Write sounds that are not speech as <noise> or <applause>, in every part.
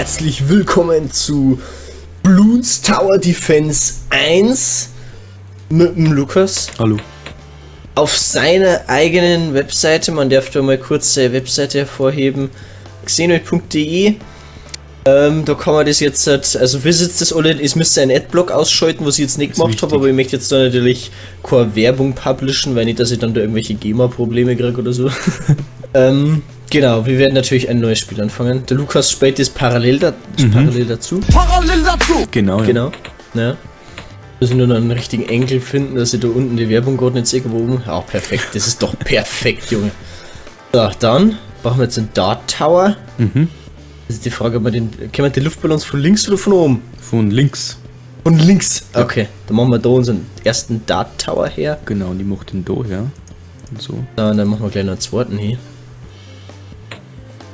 herzlich willkommen zu Bloons Tower Defense 1 mit dem Lukas. Hallo. Auf seiner eigenen Webseite, man darf da mal kurz seine Webseite hervorheben, xenoid.de. Ähm, da kann man das jetzt, halt- also wisst das alle, ich müsste einen Adblock ausschalten, was ich jetzt nicht gemacht habe, aber ich möchte jetzt da natürlich keine Werbung publishen, weil nicht, dass ich dann da irgendwelche GEMA-Probleme kriege oder so. <laughs> ähm, genau, wir werden natürlich ein neues Spiel anfangen. Der Lukas spielt das parallel, da, parallel dazu. Parallel dazu. Genau, ja. Genau. Ja. Müssen nur noch einen richtigen Enkel finden, dass ich da unten die Werbung gerade nicht sehe, wo oben. Ja, perfekt. Das ist doch perfekt, Junge. So, dann machen wir jetzt den Dart Tower. Mhm. Das ist die Frage, ob wir den. Können wir die Luftballons von links oder von oben? Von links. Von links. Okay, dann machen wir da unseren ersten Dart Tower her. Genau, und ich mach den da, ja. Und so. Und dann machen wir gleich noch einen zweiten hier.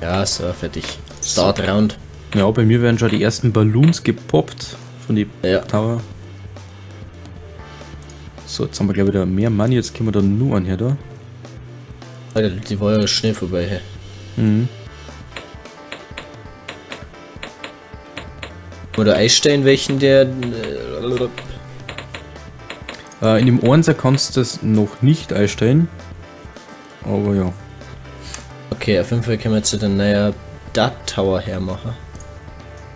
Ja, so, fertig. Start Round. Ja, bei mir werden schon die ersten Balloons gepoppt von die Ja. Tower. So, jetzt haben wir glaube ich wieder mehr Money, jetzt können wir da nur an her da. Alter, die war ja schnell vorbei. Hey. Mhm. Oder einstellen, welchen der. Äh, Äh, in dem Einser kannst du das noch nicht einstellen. Aber ja. Okay, auf jeden Fall können wir jetzt den neuen Dart Tower hermachen.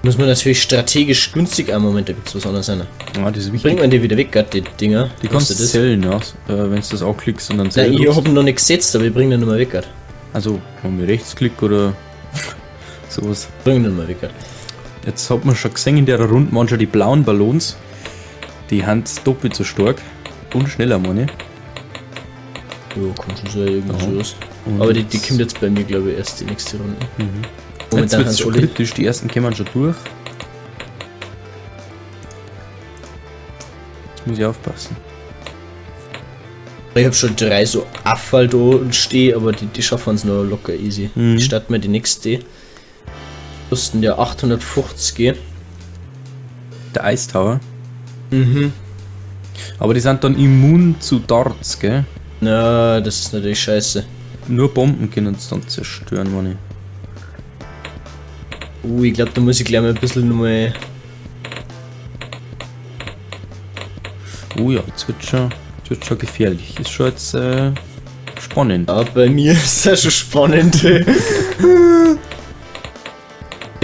Muss man natürlich strategisch günstig am Moment, da gibt's was anderes sein. Ah, das ist wichtig. Bringt man die wieder weg, Gott, die Dinger? Die kannst du das? zählen, ja. Äh, wenn du das auch klickst und dann Nein, zählen ich hab ihn noch nicht gesetzt, aber ich bring den nicht mehr weg, Gott. Also, haben wir Rechtsklick oder <laughs> sowas. Bring den mal weg, Gott. Jetzt hat man schon gesehen in der Runde manchmal die blauen Ballons. Die Hand doppelt so stark und schneller, meine ich. Jo, kommt schon so sowas. Und Aber die, die jetzt- kommt jetzt bei mir, glaube ich, erst die nächste Runde. Jetzt Momentan wird haben es sie schon kritisch, die ersten kämen schon durch. Jetzt muss ich aufpassen. Ich hab schon drei so Affall da und stehe, aber die, die schaffen es noch locker easy. Mhm. Ich starte mir die nächste. Kosten ja 850. Der Ice Tower. Mhm. Aber die sind dann immun zu Darts, gell? Na, das ist natürlich scheiße. Nur Bomben können es dann zerstören, ich. Uh, ich glaube, da muss ich gleich mal ein bisschen nochmal. Oh ja, jetzt wird schon, jetzt wird schon gefährlich. Ist schon jetzt äh, spannend. Ja, bei mir <laughs> ist das schon spannend. <laughs> ich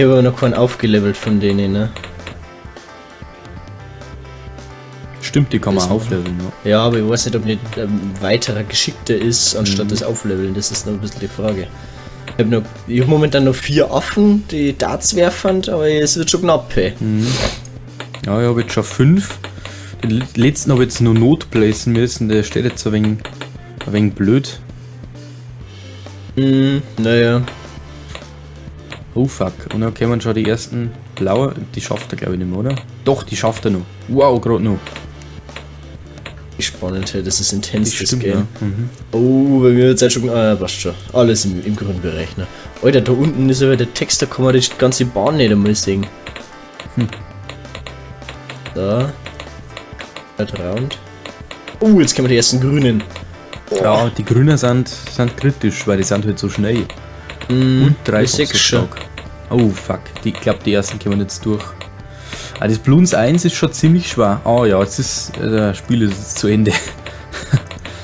habe aber noch keinen aufgelevelt von denen, ne? Stimmt, die kann man aufleveln, ja. Ja, aber ich weiß nicht, ob nicht ein weiterer geschickter ist, anstatt Mhm. das Aufleveln. Das ist noch ein bisschen die Frage. Ich habe hab momentan noch vier Affen, die Darts werfen, aber es wird schon knapp, ey. Ja, ich habe jetzt schon fünf. Den letzten habe ich jetzt nur notplacen müssen, der steht jetzt ein wenig, ein wenig blöd. Hm, naja. Oh fuck. Und dann kommen schon die ersten blaue. Die schafft er glaube ich nicht mehr, oder? Doch, die schafft er noch. Wow, gerade noch. Wie spannend, hey. das ist intens, Das das stimmt, Game. ja. Mhm. Oh, bei mir wird es schon. Ah, passt schon. Alles im, im grünen Bereich, ne? Alter, da unten ist aber der Text, da kann man die ganze Bahn nicht einmal sehen. Hm. Da. Halt Round. Oh, jetzt kommen die ersten grünen. Ja, die Grünen sind, sind kritisch, weil die sind halt so schnell. Mm, Und drei ich sechs schon. Oh fuck, die, ich glaube die ersten kommen jetzt durch. Ah, das Bloons 1 ist schon ziemlich schwer. Ah ja, jetzt ist äh, das Spiel ist jetzt zu Ende. <laughs>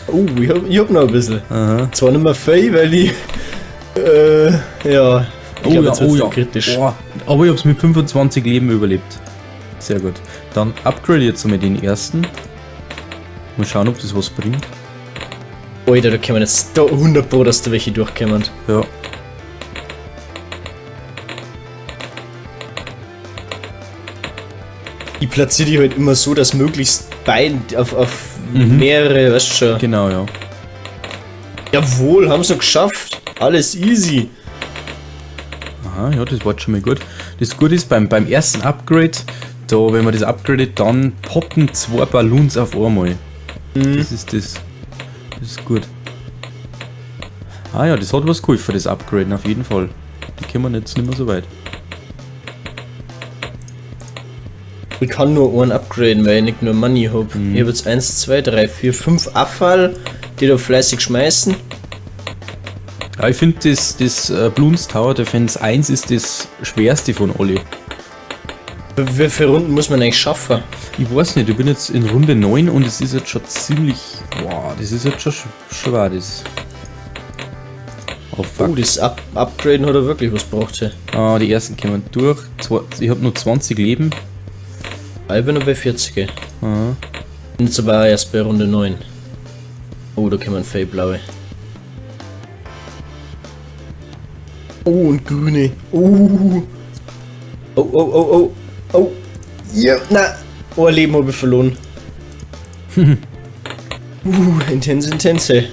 Oh, ich hab, ich hab noch ein bisschen. Aha. Zwar nicht mehr viel, weil ich. Äh, ja. Ich glaub, jetzt wird's dann kritisch. Boah, aber ich hab's mit 25 Leben überlebt. Sehr gut. Dann upgrade jetzt mal den ersten. Mal schauen, ob das was bringt. Alter, da kommen jetzt da 100 Pro, dass da welche durchkommen. Ja. Platziere die halt immer so, dass möglichst beide auf, auf Mhm. mehrere, weißt du schon. Genau, ja. Jawohl, haben sie geschafft. Alles easy. Aha, ja, das war schon mal gut. Das Gute ist beim, beim ersten Upgrade, da, wenn man das upgradet, dann poppen zwei Balloons auf einmal. Das ist das. Das ist gut. Ah ja, das hat was geholfen, das Upgraden, auf jeden Fall. Die kommen jetzt nicht mehr so weit. Ich kann nur einen upgraden, weil ich nicht nur Money hab. Mhm. Ich hab jetzt 1, 2, 3, 4, 5 Abfall, die da fleißig schmeißen. Ja, ich finde das, das äh, Bloons Tower Defense 1 ist das schwerste von alle. Wie viele Runden muss man eigentlich schaffen? Ich weiß nicht, ich bin jetzt in Runde 9 und es ist jetzt schon ziemlich. Boah, das ist jetzt schon sch- schwer, das. Oh fuck. Oh, das Up Upgraden hat er wirklich was braucht. Hey. Ah, die ersten kommen durch. Ich habe nur 20 Leben. Ich bin noch bei 40. ey. Aha. Bin jetzt aber erst bei Runde 9. Oh, da kommen Fey blaue. Oh, und grüne. Oh. Oh, oh, oh, oh. Oh. Ja, na. Oh, ein Leben habe ich verloren. <laughs> uh, intense, intense.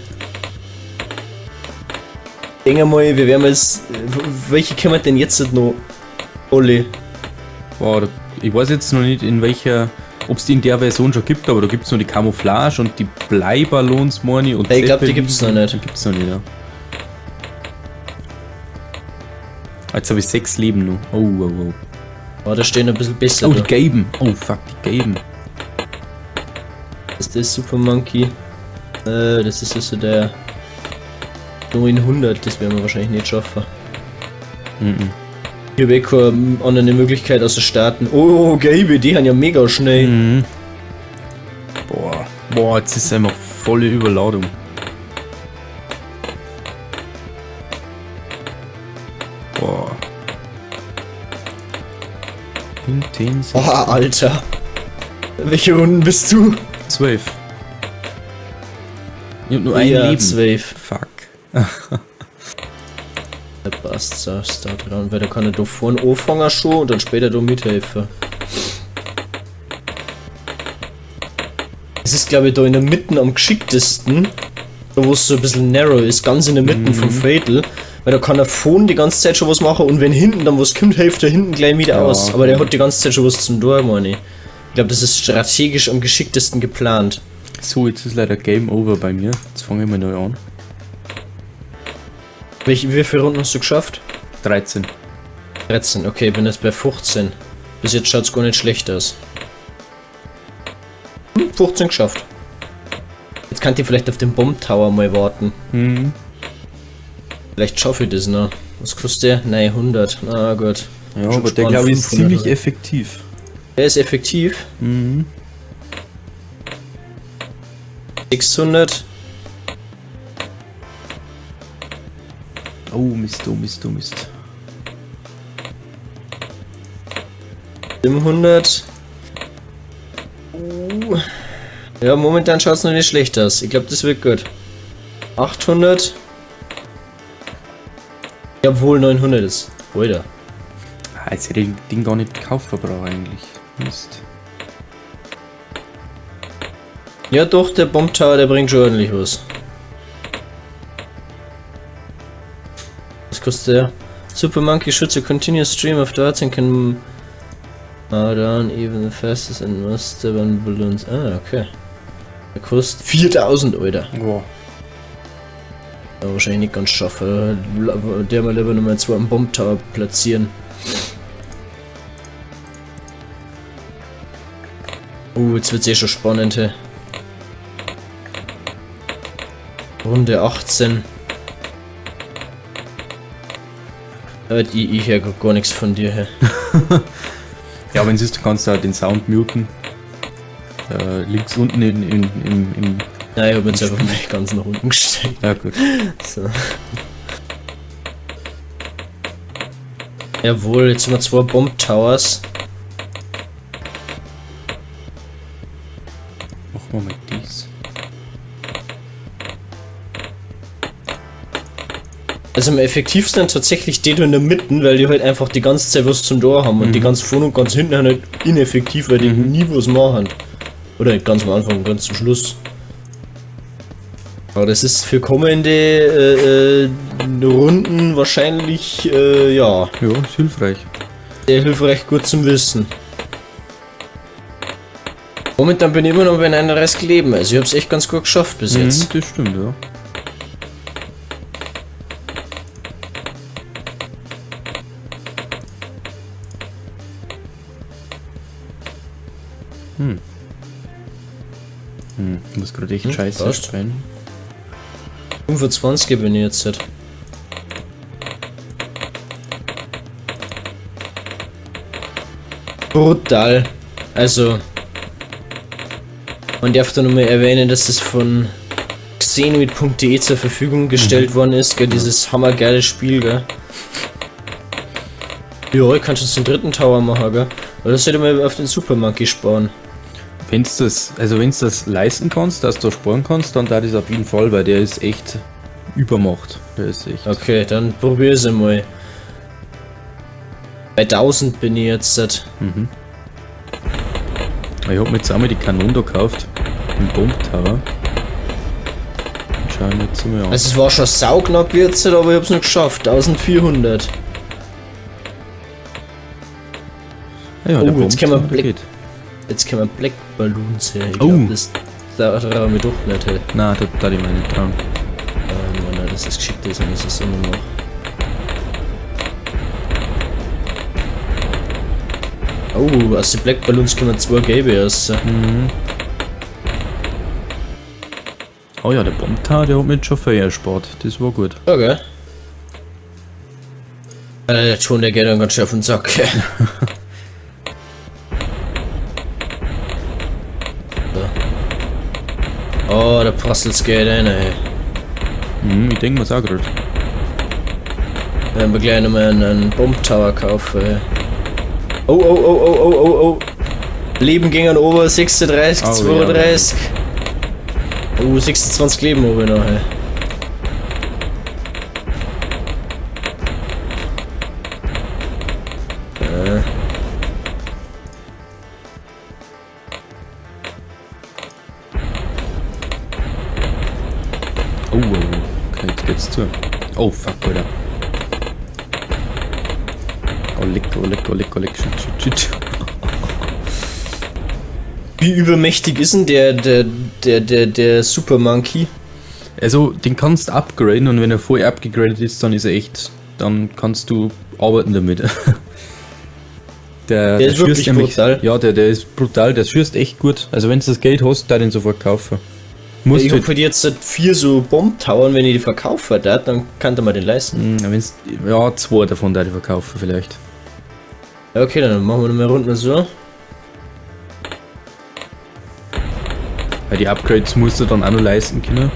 Denk mal, wir werden jetzt. Welche können wir denn jetzt noch? Alle. Boah, da, ich weiß jetzt noch nicht in welcher. Ob es die in der Version schon gibt, aber da gibt es noch die Camouflage und die Bleiballons, ich. Und Ja, ich glaub, die Zeppelin. gibt's noch nicht. Die gibt's noch nicht, ja. Jetzt habe ich sechs Leben noch. Oh, oh, oh. Oh, da stehen ein bisschen besser. Oh, die gelben. Oh, fuck, die gelben. Das ist der Super Monkey. Äh, das ist also der 900, das werden wir wahrscheinlich nicht schaffen. Mhm. Hier ich keine andere Möglichkeit außer starten. Oh, gelbe, die haben ja mega schnell. Mhm. Boah. Boah, jetzt ist einfach volle Überladung. Boah. Intens. Oh, Alter. Welche Runden bist du? Zwölf. Ich hab nur ein ja, Leben. 12. Fuck. <laughs> Der passt, Start dran, weil da kann er da vorne anfangen schon und dann später da mithelfen. Es ist glaube ich da in der Mitte am geschicktesten, da wo es so ein bisschen narrow ist, ganz in der Mitte vom Fatal, weil da kann er vorne die ganze Zeit schon was machen und wenn hinten dann was kommt, hilft er hinten gleich wieder Ja, aus. Aber der okay. hat die ganze Zeit schon was zum Tor, meine ich. Ich glaube, das ist strategisch am geschicktesten geplant. So, jetzt ist leider Game Over bei mir. Jetzt fange ich mal neu an. Welche, wie viele Runden hast du geschafft? 13. 13, okay, bin jetzt bei 15. Bis jetzt schaut es gar nicht schlecht aus. Hm, 15 geschafft. Jetzt kann ich vielleicht auf den Bomb Tower mal warten. Mhm. Vielleicht schaffe ich das noch. Was kostet der? Nein, 100. Na gut. Ja, aber der glaube ich ist 500 ziemlich oder? effektiv. Der ist effektiv. Mhm. 600. Oh Mist, oh Mist, oh Mist. 700. Uh. Ja, momentan schaut es noch nicht schlecht aus. Ich glaube, das wird gut. 800. Jawohl, 900 ist. Alter. Ah, jetzt hätte ich das Ding gar nicht gekauft, Verbraucher eigentlich. Mist. Ja doch, der Bomb Tower, der bringt schon ordentlich was. Kostet der? Super Monkey shoots a continuous stream of darts and can bow down even the fastest and most stubborn balloons. Ah, okay. Der kostet 4000, Alter. Boah. Ja, wahrscheinlich nicht ganz schaffen. Der mal lieber nochmal zwei am Bomb Tower platzieren. Uh, jetzt wird's eh schon spannend, hey. Runde 18. Äh, die, ich höre gar nichts von dir, hey. <laughs> Ja, wenn siehst, du kannst du halt den Sound muten. Äh, links unten in, in, im, im. Nein, ich hab jetzt einfach mal ganz nach unten gestellt. Ja, gut. <laughs> So. Jawohl, jetzt haben wir zwei Bomb Towers. Machen wir mal dies. Also am effektivsten tatsächlich die da in der Mitte, weil die halt einfach die ganze Zeit was zum Tor haben und die ganz vorne und ganz hinten halt ineffektiv, weil die nie was machen. Oder ganz am Anfang, ganz zum Schluss. Aber das ist für kommende äh, äh, Runden wahrscheinlich, äh, ja, Ja, ist hilfreich. sehr hilfreich gut zum Wissen. Momentan bin ich immer noch bei einer Rest Leben, also ich hab's echt ganz gut geschafft bis jetzt. Mhm, das stimmt, ja. dich hm, scheiße passt. spenden. 25 bin ich jetzt. Brutal. Also, man darf da nochmal erwähnen, dass es von xenoid.de zur Verfügung gestellt mhm. worden ist, gell, dieses hammergeile Spiel, gell. Ja, ich kann schon den dritten Tower machen, gell. Aber das hätte man auf den Super sparen. Wenn du das, also wenn das leisten kannst, dass du sparen kannst, dann da das auf jeden Fall, weil der ist echt übermacht. Der ist echt. Okay, dann probier es mal. Bei 1000 bin ich jetzt. Mhm. Ich hab mir jetzt einmal die Kanone da gekauft. Den Bomb Tower. Schauen wir jetzt mal an. Also es war schon sauknapp jetzt, aber ich hab's noch geschafft. 1400. Ja, oh, jetzt können wir Black, Jetzt können wir Black Balloons her. Ich oh. glaub, das da trauen wir doch nicht. Hey. Nein, da, da die meine trauen. Ähm, nein, das ist geschickt, das ist es immer noch. Oh, aus den Black Balloons können wir zwei gelbe aus. Mhm. Oh ja, der Bombtar, der hat mit schon viel erspart. Das war gut. Okay. Äh, der Ton, der geht dann ganz schön auf den Sack. <laughs> Oh, der Postels geht rein, ey. Hm, ich denke mal auch gerade. Werden wir gleich nochmal einen Bomb-Tower kaufen, ey. Oh, oh, oh, oh, oh, oh, oh. Leben ging an Ober 36, oh, 32. Ja. Oh, 26 Leben oben noch, ey. Zu. Oh, fuck, Alter. Oh, leck, oh, leck, oh, leck, oh, leck, shit, shit, shit. Wie übermächtig ist denn der, der, der, der, der Super Monkey? Also, den kannst du upgraden und wenn er vorher abgegradet ist, dann ist er echt, dann kannst du arbeiten damit. Der, <laughs> der, der ist wirklich nämlich, brutal. Ja, der, der ist brutal, der schießt echt gut. Also wenn du das Geld hast, da den sofort kaufen. Musst ich hoffe, jetzt vier so Bomb-Towern, wenn ich die verkaufe, dann kann man den leisten. Hm, ja, zwei davon da die verkaufen vielleicht. Okay, dann machen wir nochmal Runden so. Weil die Upgrades musst du dann auch noch leisten können.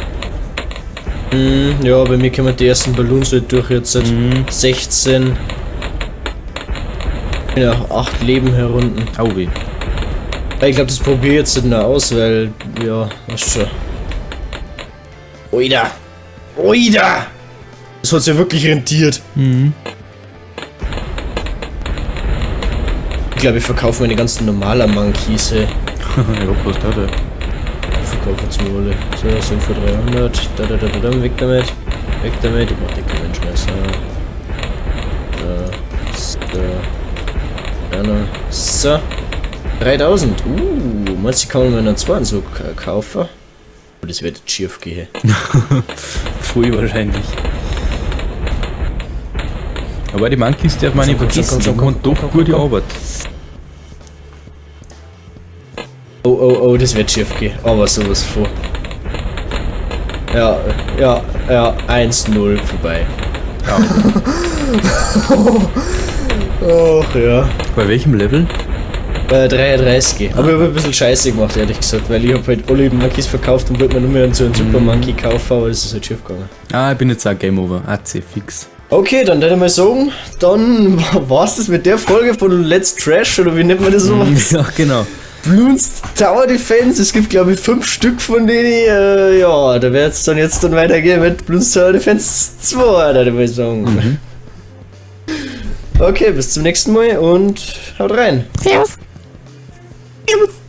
Mm, ja, bei mir können wir die ersten Ballons halt durch jetzt mm. 16. Ja, 8 Leben herunden. Au weh. Ich glaube, das probiere ich jetzt nicht mehr aus, weil, ja, was schon. Oida! Oida! Das hat sich ja wirklich rentiert. Mhm. Ich glaube, ich verkaufe meine ganzen normalen Monkeys, ey. <laughs> ja, was da der? Ich verkaufe jetzt mal alle. So, sind für 300. Da, da, da, da, da, weg damit. Weg damit. Ich mach die keinen Scheiß. Da, da, da, so. 3000. Uh, meinst du, kann man mir einen zweiten so kaufen? Das wird jetzt schief gehen. <laughs> Früh wahrscheinlich. Aber die Monkeys darf man nicht vergessen, die machen doch gute Arbeit. Oh, oh, oh, das wird schief gehen. Aber sowas vor. Ja, ja, ja, 1-0 vorbei. Ja. <laughs> Ach ja. Bei welchem Level? Äh, 33. Aber ich habe ein bisschen scheiße gemacht, ehrlich gesagt, weil ich habe halt alle Monkeys verkauft und wollte mir nur mehr so einen Super mhm. Monkey kaufen, aber das ist halt schief gegangen. Ah, ich bin jetzt auch Game Over. AC fix. Okay, dann würde ich mal sagen, dann <laughs> war's das mit der Folge von Let's Trash, oder wie nennt man das so? <laughs> Ja, genau. Bloons Tower Defense, es gibt glaube ich fünf Stück von denen, äh, ja, da wird es dann jetzt dann weitergehen mit Bloons Tower Defense 2, da würde ich sagen. Mhm. Okay, bis zum nächsten Mal und haut rein. Servus. it was